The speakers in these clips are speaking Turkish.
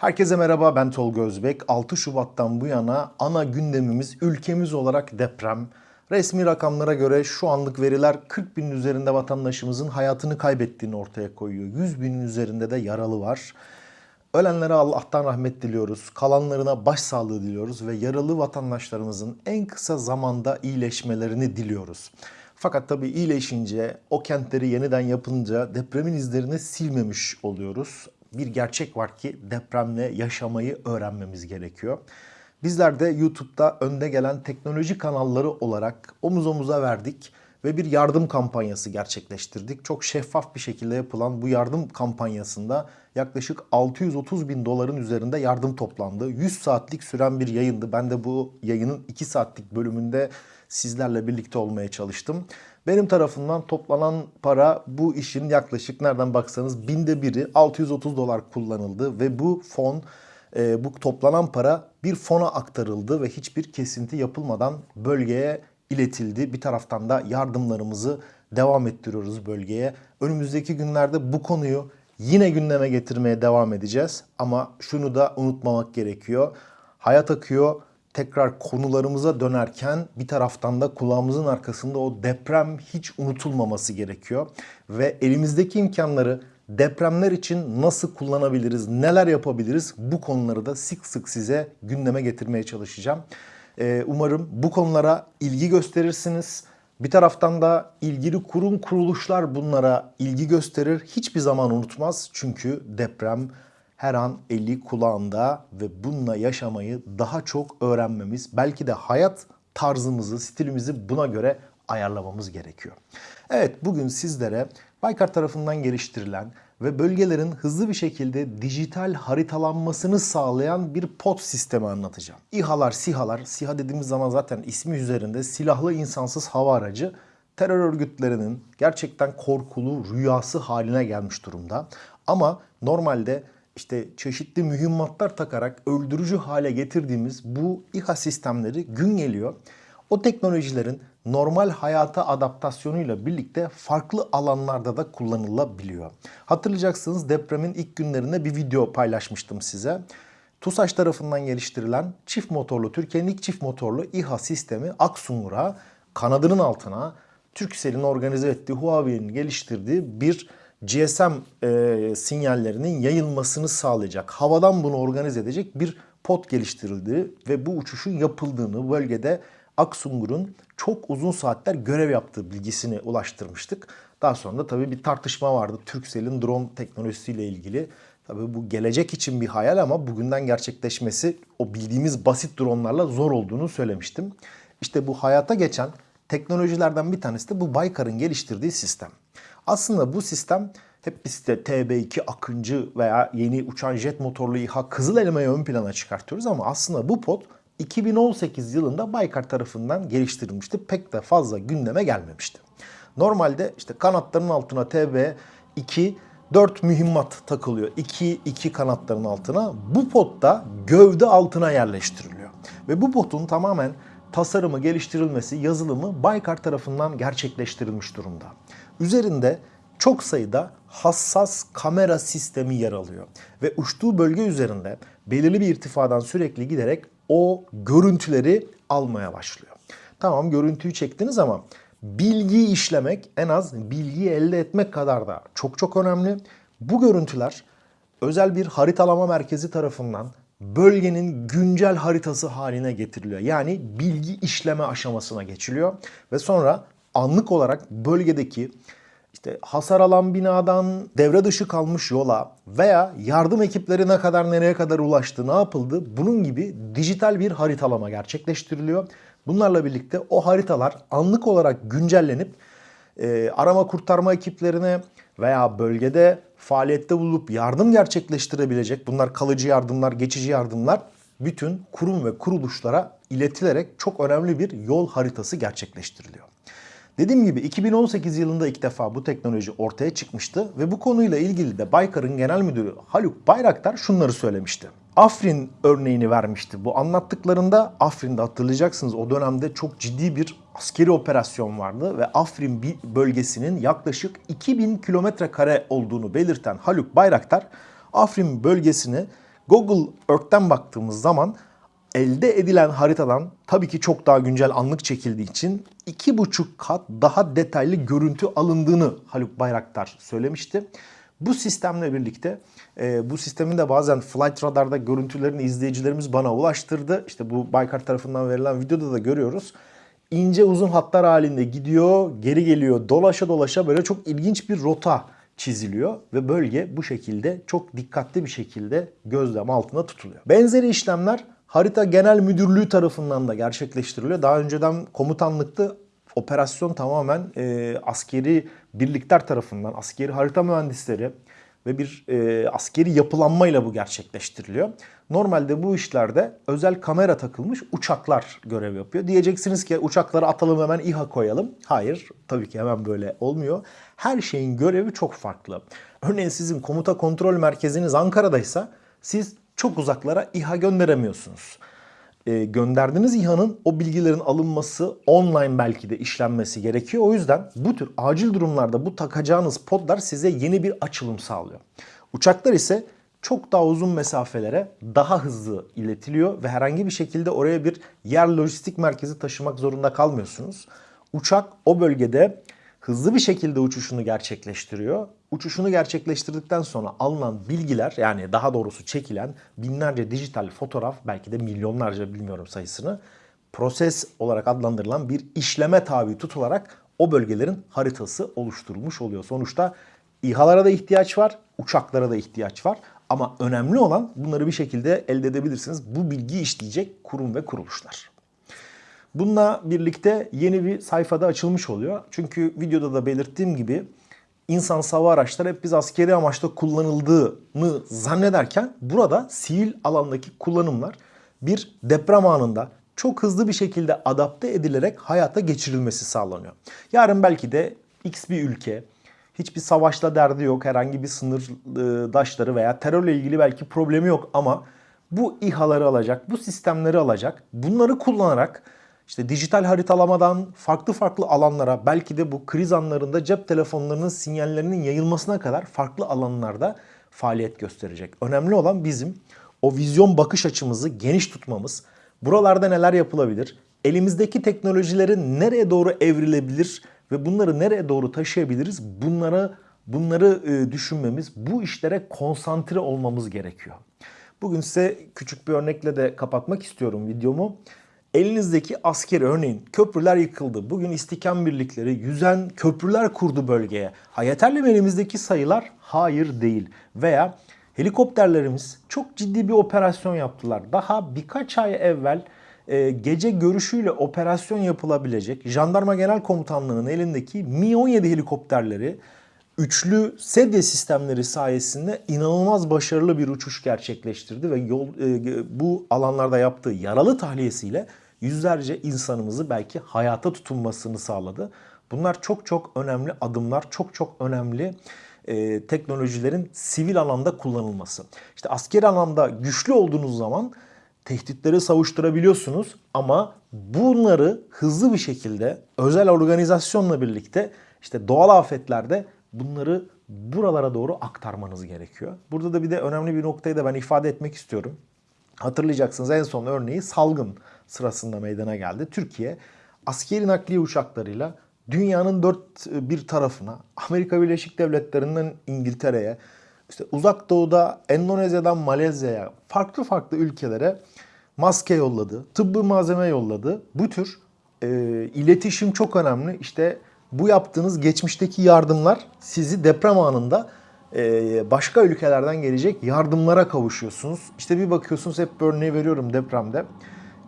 Herkese merhaba ben Tolga Özbek. 6 Şubat'tan bu yana ana gündemimiz ülkemiz olarak deprem. Resmi rakamlara göre şu anlık veriler 40 binin üzerinde vatandaşımızın hayatını kaybettiğini ortaya koyuyor. 100 binin üzerinde de yaralı var. Ölenlere Allah'tan rahmet diliyoruz. Kalanlarına başsağlığı diliyoruz ve yaralı vatandaşlarımızın en kısa zamanda iyileşmelerini diliyoruz. Fakat tabii iyileşince, o kentleri yeniden yapınca depremin izlerini silmemiş oluyoruz. Bir gerçek var ki depremle yaşamayı öğrenmemiz gerekiyor. Bizler de YouTube'da önde gelen teknoloji kanalları olarak omuz omuza verdik ve bir yardım kampanyası gerçekleştirdik. Çok şeffaf bir şekilde yapılan bu yardım kampanyasında yaklaşık 630 bin doların üzerinde yardım toplandı. 100 saatlik süren bir yayındı. Ben de bu yayının 2 saatlik bölümünde sizlerle birlikte olmaya çalıştım. Benim tarafından toplanan para bu işin yaklaşık nereden baksanız binde biri 630 dolar kullanıldı ve bu fon e, bu toplanan para bir fona aktarıldı ve hiçbir kesinti yapılmadan bölgeye iletildi. Bir taraftan da yardımlarımızı devam ettiriyoruz bölgeye. Önümüzdeki günlerde bu konuyu yine gündeme getirmeye devam edeceğiz. Ama şunu da unutmamak gerekiyor. Hayat akıyor. Tekrar konularımıza dönerken bir taraftan da kulağımızın arkasında o deprem hiç unutulmaması gerekiyor. Ve elimizdeki imkanları depremler için nasıl kullanabiliriz, neler yapabiliriz bu konuları da sık sık size gündeme getirmeye çalışacağım. Ee, umarım bu konulara ilgi gösterirsiniz. Bir taraftan da ilgili kurum kuruluşlar bunlara ilgi gösterir. Hiçbir zaman unutmaz çünkü deprem her an eli kulağında ve bununla yaşamayı daha çok öğrenmemiz, belki de hayat tarzımızı, stilimizi buna göre ayarlamamız gerekiyor. Evet bugün sizlere Baykar tarafından geliştirilen ve bölgelerin hızlı bir şekilde dijital haritalanmasını sağlayan bir pot sistemi anlatacağım. İHA'lar, SİHA'lar, SİHA dediğimiz zaman zaten ismi üzerinde silahlı insansız hava aracı terör örgütlerinin gerçekten korkulu rüyası haline gelmiş durumda. Ama normalde işte çeşitli mühimmatlar takarak öldürücü hale getirdiğimiz bu İHA sistemleri gün geliyor. O teknolojilerin normal hayata adaptasyonuyla birlikte farklı alanlarda da kullanılabiliyor. Hatırlayacaksınız depremin ilk günlerinde bir video paylaşmıştım size. TUSAŞ tarafından geliştirilen çift motorlu, Türkiye'nin ilk çift motorlu İHA sistemi Aksungur'a kanadının altına Turkcell'in organize ettiği, Huawei'nin geliştirdiği bir GSM e, sinyallerinin yayılmasını sağlayacak, havadan bunu organize edecek bir pot geliştirildi ve bu uçuşun yapıldığını bölgede Aksungur'un çok uzun saatler görev yaptığı bilgisini ulaştırmıştık. Daha sonra da tabii bir tartışma vardı Turkcell'in drone teknolojisiyle ilgili. Tabii bu gelecek için bir hayal ama bugünden gerçekleşmesi o bildiğimiz basit dronlarla zor olduğunu söylemiştim. İşte bu hayata geçen teknolojilerden bir tanesi de bu Baykar'ın geliştirdiği sistem. Aslında bu sistem hep biz de TB2 Akıncı veya yeni uçan jet motorlu İHA Kızıl Elma'yı ön plana çıkartıyoruz ama aslında bu pot 2018 yılında Baykar tarafından geliştirilmişti. Pek de fazla gündeme gelmemişti. Normalde işte kanatların altına TB2 4 mühimmat takılıyor. 2 2 kanatların altına. Bu pot da gövde altına yerleştiriliyor. Ve bu potun tamamen tasarımı, geliştirilmesi, yazılımı Baykar tarafından gerçekleştirilmiş durumda. Üzerinde çok sayıda hassas kamera sistemi yer alıyor ve uçtuğu bölge üzerinde belirli bir irtifadan sürekli giderek o görüntüleri almaya başlıyor. Tamam görüntüyü çektiniz ama bilgiyi işlemek en az bilgiyi elde etmek kadar da çok çok önemli. Bu görüntüler özel bir haritalama merkezi tarafından bölgenin güncel haritası haline getiriliyor. Yani bilgi işleme aşamasına geçiliyor ve sonra anlık olarak bölgedeki işte hasar alan binadan devre dışı kalmış yola veya yardım ekipleri ne kadar nereye kadar ulaştı, ne yapıldı bunun gibi dijital bir haritalama gerçekleştiriliyor. Bunlarla birlikte o haritalar anlık olarak güncellenip e, arama kurtarma ekiplerine veya bölgede faaliyette bulup yardım gerçekleştirebilecek bunlar kalıcı yardımlar, geçici yardımlar bütün kurum ve kuruluşlara iletilerek çok önemli bir yol haritası gerçekleştiriliyor. Dediğim gibi 2018 yılında ilk defa bu teknoloji ortaya çıkmıştı ve bu konuyla ilgili de Baykar'ın genel müdürü Haluk Bayraktar şunları söylemişti. Afrin örneğini vermişti. Bu anlattıklarında Afrin'de hatırlayacaksınız o dönemde çok ciddi bir askeri operasyon vardı ve Afrin bölgesinin yaklaşık 2000 kilometre kare olduğunu belirten Haluk Bayraktar Afrin bölgesini Google Earth'ten baktığımız zaman elde edilen haritadan tabii ki çok daha güncel anlık çekildiği için iki buçuk kat daha detaylı görüntü alındığını Haluk Bayraktar söylemişti. Bu sistemle birlikte e, bu sistemin de bazen Flight Radar'da görüntülerini izleyicilerimiz bana ulaştırdı. İşte bu Baykar tarafından verilen videoda da görüyoruz. İnce uzun hatlar halinde gidiyor, geri geliyor, dolaşa dolaşa böyle çok ilginç bir rota çiziliyor ve bölge bu şekilde çok dikkatli bir şekilde gözlem altında tutuluyor. Benzeri işlemler Harita Genel Müdürlüğü tarafından da gerçekleştiriliyor. Daha önceden komutanlıkta operasyon tamamen e, askeri birlikler tarafından, askeri harita mühendisleri ve bir e, askeri yapılanmayla bu gerçekleştiriliyor. Normalde bu işlerde özel kamera takılmış uçaklar görev yapıyor. Diyeceksiniz ki uçakları atalım hemen İHA koyalım. Hayır tabii ki hemen böyle olmuyor. Her şeyin görevi çok farklı. Örneğin sizin komuta kontrol merkeziniz Ankara'daysa siz çok uzaklara İHA gönderemiyorsunuz. E, gönderdiğiniz İHA'nın o bilgilerin alınması online belki de işlenmesi gerekiyor. O yüzden bu tür acil durumlarda bu takacağınız podlar size yeni bir açılım sağlıyor. Uçaklar ise çok daha uzun mesafelere daha hızlı iletiliyor ve herhangi bir şekilde oraya bir yer lojistik merkezi taşımak zorunda kalmıyorsunuz. Uçak o bölgede hızlı bir şekilde uçuşunu gerçekleştiriyor. Uçuşunu gerçekleştirdikten sonra alınan bilgiler yani daha doğrusu çekilen binlerce dijital fotoğraf belki de milyonlarca bilmiyorum sayısını proses olarak adlandırılan bir işleme tabi tutularak o bölgelerin haritası oluşturulmuş oluyor. Sonuçta İHA'lara da ihtiyaç var, uçaklara da ihtiyaç var. Ama önemli olan bunları bir şekilde elde edebilirsiniz. Bu bilgi işleyecek kurum ve kuruluşlar. Bununla birlikte yeni bir sayfada açılmış oluyor. Çünkü videoda da belirttiğim gibi insan hava araçları hep biz askeri amaçta kullanıldığını zannederken burada sivil alandaki kullanımlar bir deprem anında çok hızlı bir şekilde adapte edilerek hayata geçirilmesi sağlanıyor. Yarın belki de X bir ülke hiçbir savaşla derdi yok, herhangi bir sınırdaşları veya terörle ilgili belki problemi yok ama bu İHA'ları alacak, bu sistemleri alacak, bunları kullanarak işte dijital haritalamadan farklı farklı alanlara belki de bu kriz anlarında cep telefonlarının sinyallerinin yayılmasına kadar farklı alanlarda faaliyet gösterecek. Önemli olan bizim o vizyon bakış açımızı geniş tutmamız. Buralarda neler yapılabilir? Elimizdeki teknolojileri nereye doğru evrilebilir ve bunları nereye doğru taşıyabiliriz? Bunlara bunları e, düşünmemiz, bu işlere konsantre olmamız gerekiyor. Bugün size küçük bir örnekle de kapatmak istiyorum videomu. Elinizdeki asker örneğin köprüler yıkıldı. Bugün istihkam birlikleri yüzen köprüler kurdu bölgeye. Ha yeterli mi elimizdeki sayılar? Hayır değil. Veya helikopterlerimiz çok ciddi bir operasyon yaptılar. Daha birkaç ay evvel e, gece görüşüyle operasyon yapılabilecek Jandarma Genel Komutanlığı'nın elindeki Mi-17 helikopterleri üçlü sedye sistemleri sayesinde inanılmaz başarılı bir uçuş gerçekleştirdi ve yol e, bu alanlarda yaptığı yaralı tahliyesiyle yüzlerce insanımızı belki hayata tutunmasını sağladı. Bunlar çok çok önemli adımlar, çok çok önemli e, teknolojilerin sivil alanda kullanılması. İşte askeri alanda güçlü olduğunuz zaman tehditleri savuşturabiliyorsunuz ama bunları hızlı bir şekilde özel organizasyonla birlikte işte doğal afetlerde bunları buralara doğru aktarmanız gerekiyor. Burada da bir de önemli bir noktayı da ben ifade etmek istiyorum. Hatırlayacaksınız en son örneği salgın sırasında meydana geldi. Türkiye askeri nakliye uçaklarıyla dünyanın dört bir tarafına, Amerika Birleşik Devletleri'nden İngiltere'ye, işte uzak doğuda Endonezya'dan Malezya'ya, farklı farklı ülkelere maske yolladı, tıbbi malzeme yolladı. Bu tür e, iletişim çok önemli. İşte bu yaptığınız geçmişteki yardımlar sizi deprem anında e, başka ülkelerden gelecek yardımlara kavuşuyorsunuz. İşte bir bakıyorsunuz hep bir örneği veriyorum depremde.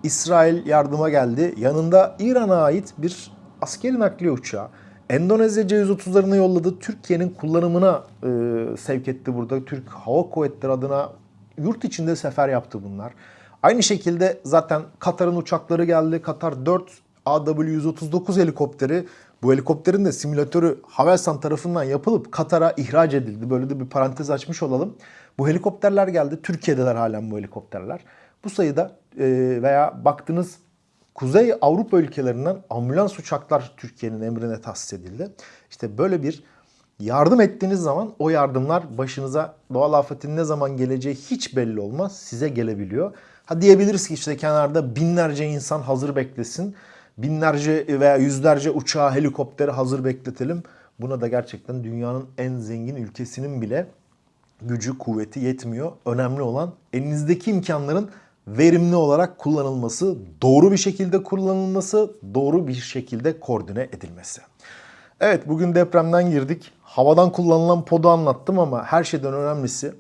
İsrail yardıma geldi. Yanında İran'a ait bir askeri nakliye uçağı. Endonezya C-130'larını yolladı. Türkiye'nin kullanımına e, sevk etti burada. Türk Hava Kuvvetleri adına yurt içinde sefer yaptı bunlar. Aynı şekilde zaten Katar'ın uçakları geldi. Katar 4 AW-139 helikopteri bu helikopterin de simülatörü Havelsan tarafından yapılıp Katar'a ihraç edildi. Böyle de bir parantez açmış olalım. Bu helikopterler geldi. Türkiye'deler halen bu helikopterler. Bu sayıda veya baktınız Kuzey Avrupa ülkelerinden ambulans uçaklar Türkiye'nin emrine tahsis edildi. İşte böyle bir Yardım ettiğiniz zaman o yardımlar başınıza doğal afetin ne zaman geleceği hiç belli olmaz. Size gelebiliyor. Ha diyebiliriz ki işte kenarda binlerce insan hazır beklesin. Binlerce veya yüzlerce uçağı, helikopteri hazır bekletelim. Buna da gerçekten dünyanın en zengin ülkesinin bile gücü, kuvveti yetmiyor. Önemli olan elinizdeki imkanların verimli olarak kullanılması, doğru bir şekilde kullanılması, doğru bir şekilde koordine edilmesi. Evet bugün depremden girdik. Havadan kullanılan podu anlattım ama her şeyden önemlisi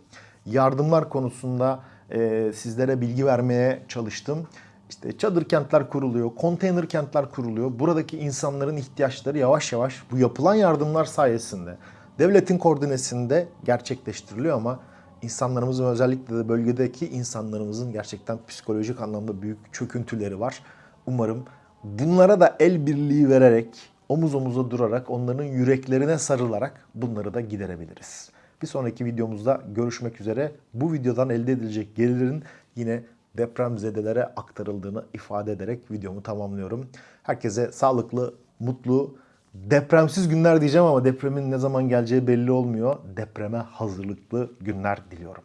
yardımlar konusunda e, sizlere bilgi vermeye çalıştım. İşte çadır kentler kuruluyor, konteyner kentler kuruluyor. Buradaki insanların ihtiyaçları yavaş yavaş bu yapılan yardımlar sayesinde devletin koordinesinde gerçekleştiriliyor ama insanlarımızın özellikle de bölgedeki insanlarımızın gerçekten psikolojik anlamda büyük çöküntüleri var. Umarım bunlara da el birliği vererek, omuz omuza durarak, onların yüreklerine sarılarak bunları da giderebiliriz. Bir sonraki videomuzda görüşmek üzere. Bu videodan elde edilecek gelirlerin yine depremzedelere aktarıldığını ifade ederek videomu tamamlıyorum. Herkese sağlıklı, mutlu, depremsiz günler diyeceğim ama depremin ne zaman geleceği belli olmuyor. Depreme hazırlıklı günler diliyorum.